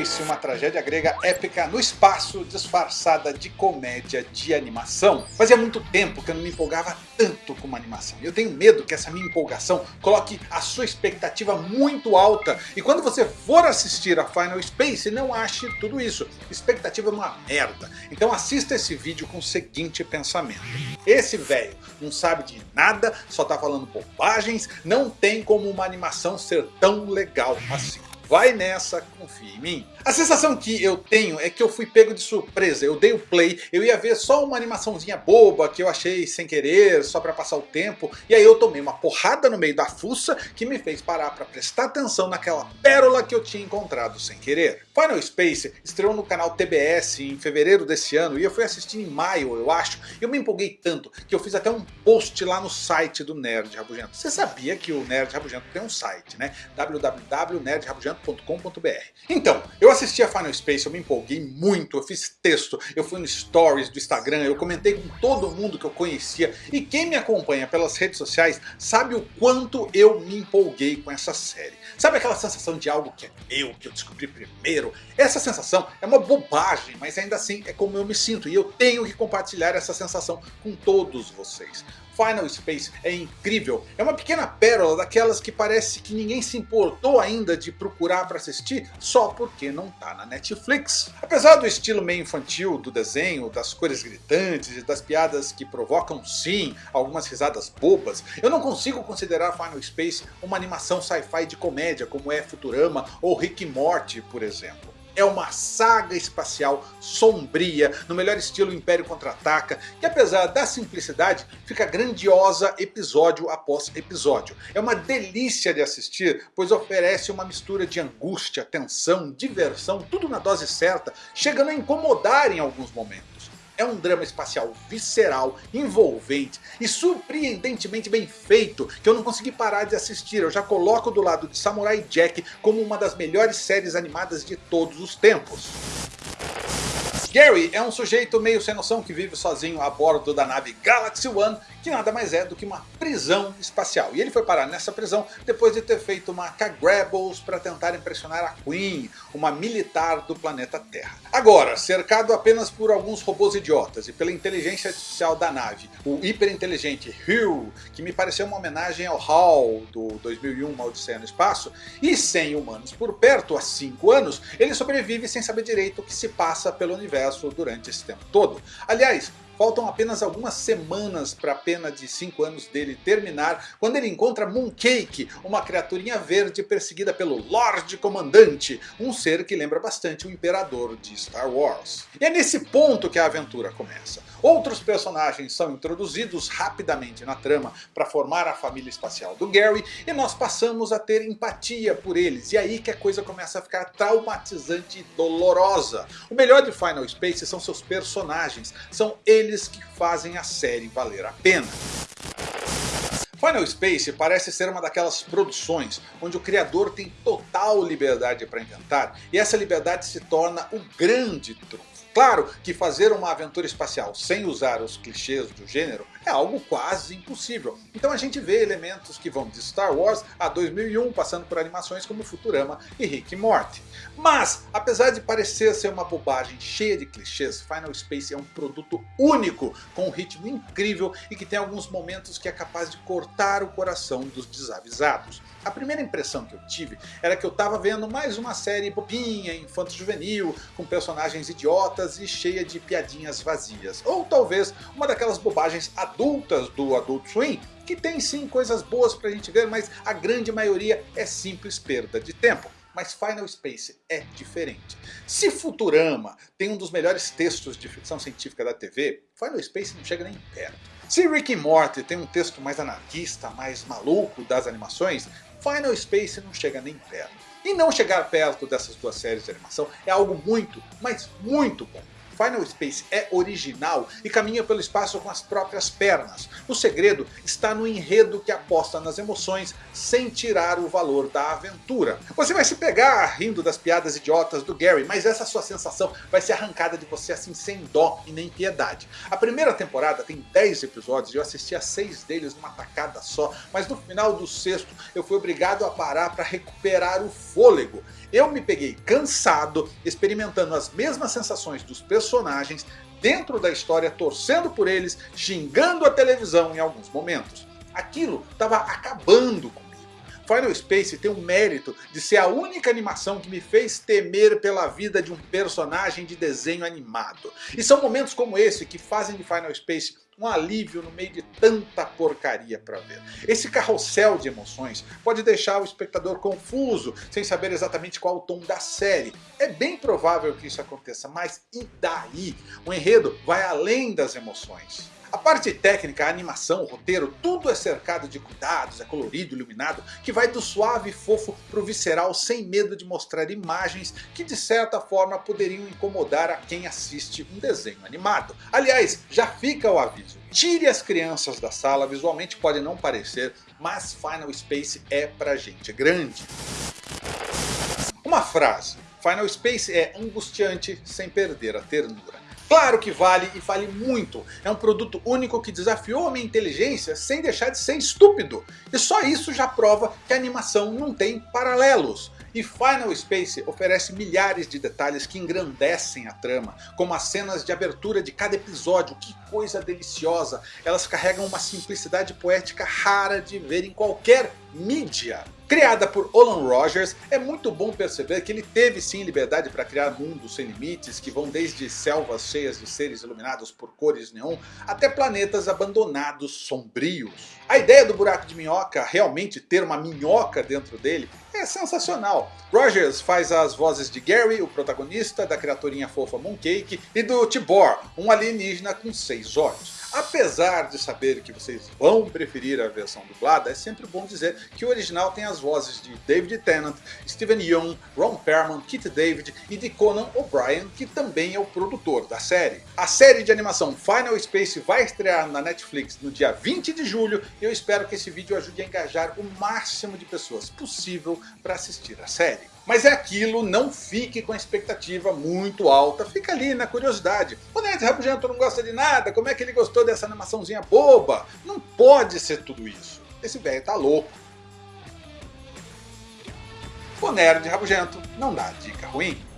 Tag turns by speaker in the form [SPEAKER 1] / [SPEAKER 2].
[SPEAKER 1] Space, uma tragédia grega épica no espaço, disfarçada de comédia de animação. Fazia muito tempo que eu não me empolgava tanto com uma animação. E eu tenho medo que essa minha empolgação coloque a sua expectativa muito alta. E quando você for assistir a Final Space, não ache tudo isso. Expectativa é uma merda. Então assista esse vídeo com o seguinte pensamento. Esse velho não sabe de nada, só tá falando bobagens, não tem como uma animação ser tão legal assim. Vai nessa, confia em mim. A sensação que eu tenho é que eu fui pego de surpresa, eu dei o play, eu ia ver só uma animaçãozinha boba que eu achei sem querer, só pra passar o tempo, e aí eu tomei uma porrada no meio da fuça que me fez parar pra prestar atenção naquela pérola que eu tinha encontrado sem querer. Final Space estreou no canal TBS em fevereiro desse ano e eu fui assistir em maio, eu acho, e eu me empolguei tanto que eu fiz até um post lá no site do Nerd Rabugento. Você sabia que o Nerd Rabugento tem um site, né? www.nerdrabugento então, eu assisti a Final Space, eu me empolguei muito, eu fiz texto, eu fui no stories do Instagram, eu comentei com todo mundo que eu conhecia, e quem me acompanha pelas redes sociais sabe o quanto eu me empolguei com essa série. Sabe aquela sensação de algo que é meu, que eu descobri primeiro? Essa sensação é uma bobagem, mas ainda assim é como eu me sinto, e eu tenho que compartilhar essa sensação com todos vocês. Final Space é incrível, é uma pequena pérola daquelas que parece que ninguém se importou ainda de procurar para assistir só porque não tá na Netflix. Apesar do estilo meio infantil do desenho, das cores gritantes e das piadas que provocam sim algumas risadas bobas, eu não consigo considerar Final Space uma animação sci-fi de comédia como é Futurama ou Rick Morty por exemplo é uma saga espacial sombria, no melhor estilo Império Contra-Ataca, que apesar da simplicidade, fica grandiosa episódio após episódio. É uma delícia de assistir, pois oferece uma mistura de angústia, tensão, diversão, tudo na dose certa, chegando a incomodar em alguns momentos. É um drama espacial visceral, envolvente e surpreendentemente bem feito que eu não consegui parar de assistir. Eu já coloco do lado de Samurai Jack como uma das melhores séries animadas de todos os tempos. Gary é um sujeito meio sem noção que vive sozinho a bordo da nave Galaxy One, que nada mais é do que uma prisão espacial. E ele foi parar nessa prisão depois de ter feito uma K-Grabbles para tentar impressionar a Queen, uma militar do planeta Terra. Agora, cercado apenas por alguns robôs idiotas e pela inteligência artificial da nave, o hiperinteligente Hugh, que me pareceu uma homenagem ao HAL do 2001 Uma Odisseia no Espaço, e sem humanos por perto há 5 anos, ele sobrevive sem saber direito o que se passa pelo universo durante esse tempo todo. Aliás, Faltam apenas algumas semanas para a pena de 5 anos dele terminar, quando ele encontra Mooncake, uma criaturinha verde perseguida pelo Lorde Comandante, um ser que lembra bastante o Imperador de Star Wars. E é nesse ponto que a aventura começa. Outros personagens são introduzidos rapidamente na trama para formar a família espacial do Gary, e nós passamos a ter empatia por eles, e aí que a coisa começa a ficar traumatizante e dolorosa. O melhor de Final Space são seus personagens, são eles que fazem a série valer a pena. Final Space parece ser uma daquelas produções onde o criador tem total liberdade para inventar e essa liberdade se torna o grande trunfo. Claro que fazer uma aventura espacial sem usar os clichês do gênero é algo quase impossível. Então a gente vê elementos que vão de Star Wars a 2001, passando por animações como Futurama e Rick e Morty. Mas, apesar de parecer ser uma bobagem cheia de clichês, Final Space é um produto único, com um ritmo incrível e que tem alguns momentos que é capaz de cortar o coração dos desavisados. A primeira impressão que eu tive era que eu estava vendo mais uma série bobinha, infanto-juvenil, com personagens idiotas e cheia de piadinhas vazias. Ou talvez uma daquelas bobagens adultas do Adult Swim, que tem sim coisas boas pra gente ver, mas a grande maioria é simples perda de tempo. Mas Final Space é diferente. Se Futurama tem um dos melhores textos de ficção científica da TV, Final Space não chega nem perto. Se Rick e Morty tem um texto mais anarquista, mais maluco das animações, Final Space não chega nem perto. E não chegar perto dessas duas séries de animação é algo muito, mas muito bom. Final Space é original e caminha pelo espaço com as próprias pernas. O segredo está no enredo que aposta nas emoções sem tirar o valor da aventura. Você vai se pegar rindo das piadas idiotas do Gary, mas essa sua sensação vai ser arrancada de você assim sem dó e nem piedade. A primeira temporada tem 10 episódios e eu assisti a 6 deles numa tacada só, mas no final do sexto eu fui obrigado a parar para recuperar o fôlego. Eu me peguei cansado, experimentando as mesmas sensações dos personagens, dentro da história, torcendo por eles, xingando a televisão em alguns momentos. Aquilo estava acabando comigo. Final Space tem o mérito de ser a única animação que me fez temer pela vida de um personagem de desenho animado. E são momentos como esse que fazem de Final Space um alívio no meio de tanta porcaria para ver. Esse carrossel de emoções pode deixar o espectador confuso, sem saber exatamente qual o tom da série. É bem provável que isso aconteça, mas e daí? O enredo vai além das emoções. A parte técnica, a animação, o roteiro, tudo é cercado de cuidados, é colorido, iluminado, que vai do suave e fofo pro visceral sem medo de mostrar imagens que de certa forma poderiam incomodar a quem assiste um desenho animado. Aliás, já fica o aviso, tire as crianças da sala, visualmente pode não parecer, mas Final Space é pra gente grande. Uma frase, Final Space é angustiante sem perder a ternura. Claro que vale e vale muito. É um produto único que desafiou a minha inteligência sem deixar de ser estúpido. E só isso já prova que a animação não tem paralelos. E Final Space oferece milhares de detalhes que engrandecem a trama, como as cenas de abertura de cada episódio, que coisa deliciosa. Elas carregam uma simplicidade poética rara de ver em qualquer mídia. Criada por Olan Rogers, é muito bom perceber que ele teve sim liberdade para criar mundos sem limites que vão desde selvas cheias de seres iluminados por cores neon até planetas abandonados sombrios. A ideia do buraco de minhoca realmente ter uma minhoca dentro dele é sensacional. Rogers faz as vozes de Gary, o protagonista, da criaturinha fofa Mooncake e do Tibor, um alienígena com seis olhos. Apesar de saber que vocês vão preferir a versão dublada, é sempre bom dizer que o original tem as vozes de David Tennant, Steven Yeun, Ron Perlman, Kit David e de Conan O'Brien, que também é o produtor da série. A série de animação Final Space vai estrear na Netflix no dia 20 de julho e eu espero que esse vídeo ajude a engajar o máximo de pessoas possível para assistir a série. Mas é aquilo, não fique com a expectativa muito alta, fica ali na curiosidade. O Nerd Rabugento não gosta de nada, como é que ele gostou dessa animaçãozinha boba? Não pode ser tudo isso, esse velho tá louco. O Nerd Rabugento não dá dica ruim.